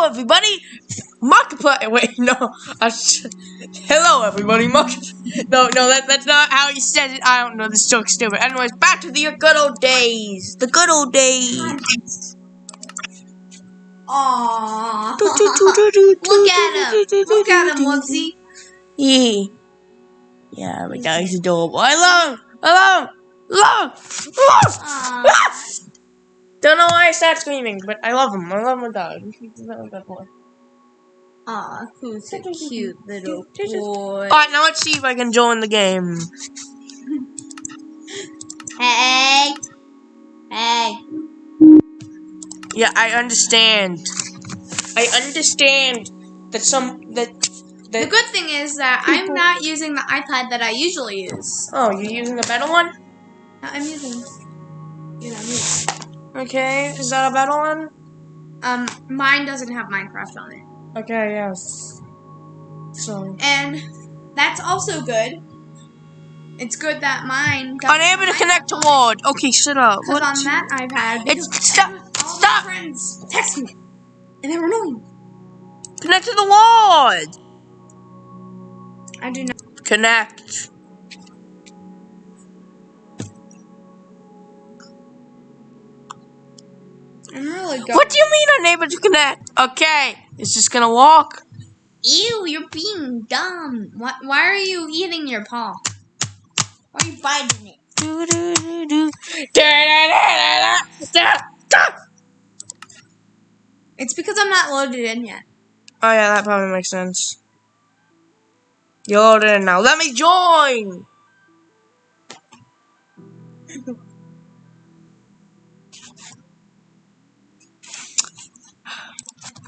Hello, everybody. Markiplier. Wait, no. Hello, everybody. Mark. No, no, that, that's not how he said it. I don't know. This joke's stupid. Anyways, back to the good old days. The good old days. Aww. Look at him. Look at him, Woodsy. Yeah. Yeah, my dog's adorable. I love him. I love him. Love him. Love him. Aw. Ah! Don't know why I started screaming, but I love him. I love my dog. He's a good boy. Aw, who's such a cute little boy? Alright, now let's see if I can join the game. Hey. Hey. Yeah, I understand. I understand that some that The good thing is that I'm not using the iPad that I usually use. Oh, you're using the better one? I'm using. You know, me. Okay, is that a better one? Um, mine doesn't have Minecraft on it. Okay, yes. So And that's also good. It's good that mine got unable to connect to Ward. Okay, shut up. Because on that iPad, It's stop. Stop. my friends text me, and they're annoying. Connect to the Ward. I do not. Connect. Oh, I'm. What do you mean unable to connect? Okay, it's just gonna walk. Ew, you're being dumb. Why, why are you eating your paw? Why are you biting it? Do, do, do, do. Da, da, da, da, da, da. It's because I'm not loaded in yet. Oh yeah, that probably makes sense. You're in now. Let me join.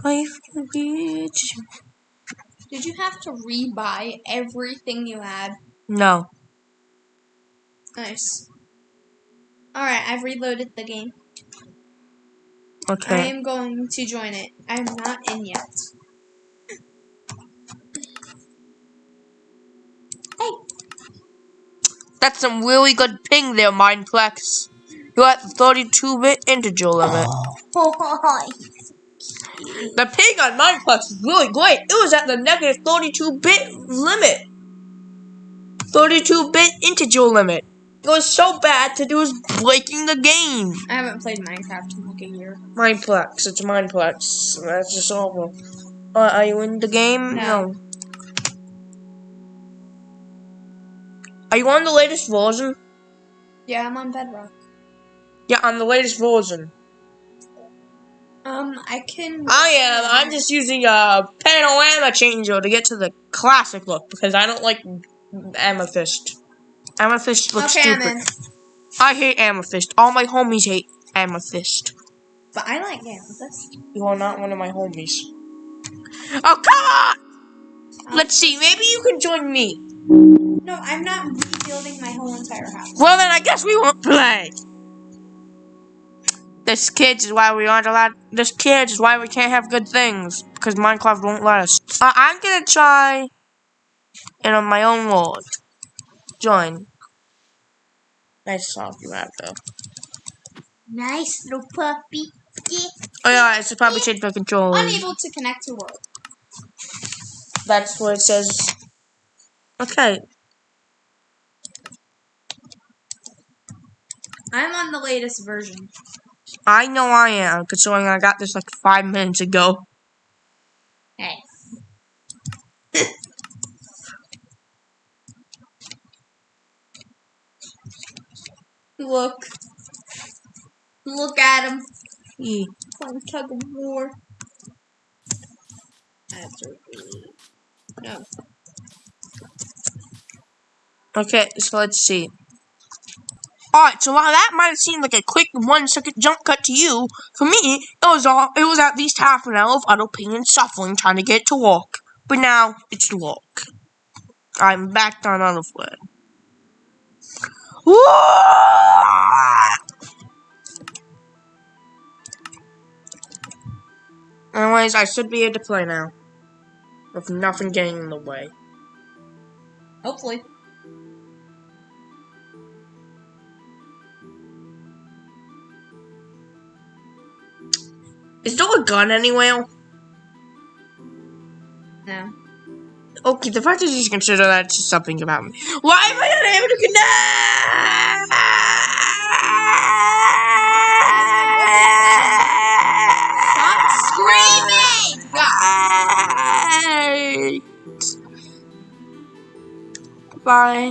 Life can be Did you have to rebuy everything you had? No. Nice. Alright, I've reloaded the game. Okay. I am going to join it. I'm not in yet. Hey, That's some really good ping there, Mineplex. You're at the 32-bit integer limit. The ping on Mineplex is really great. It was at the negative 32-bit limit. 32-bit integer limit. It was so bad that it was breaking the game. I haven't played Minecraft in like a year. Mineplex. It's Mineplex. That's just awful. Uh, are you in the game? No. Are you on the latest version? Yeah, I'm on Bedrock. Yeah, on the latest version. Um, I can. I am. I'm just using a panorama changer to get to the classic look because I don't like amethyst. Amethyst looks Okay, stupid. I hate amethyst. All my homies hate amethyst. But I like Amethyst. You are not one of my homies. Oh come on! Let's see. Maybe you can join me. No, I'm not rebuilding my whole entire house. Well, then I guess we won't play. This kids is why we aren't allowed. This kids is why we can't have good things because Minecraft won't let us. Uh, I'm gonna try in on my own world. Join. Nice soft you have though. Nice little puppy. Oh yeah, it's probably change my controller. Unable to connect to world. That's what it says. Okay. I'm on the latest version. I know I am, considering I got this like five minutes ago. Hey. Look. Look at him. Yeah. Playing tug of war. That's really. No. Okay, so let's see. Alright, so while that might have seemed like a quick one second jump cut to you, for me, it was all it was at least half an hour of utter pain and suffering trying to get to work. But now it's work. I'm back down on other foot. Anyways, I should be able to play now. With nothing getting in the way. Hopefully. Is there a gun anywhere? No. Okay, the fact is you consider that something about me. Why am I not able to Stop screaming! connect? Bye.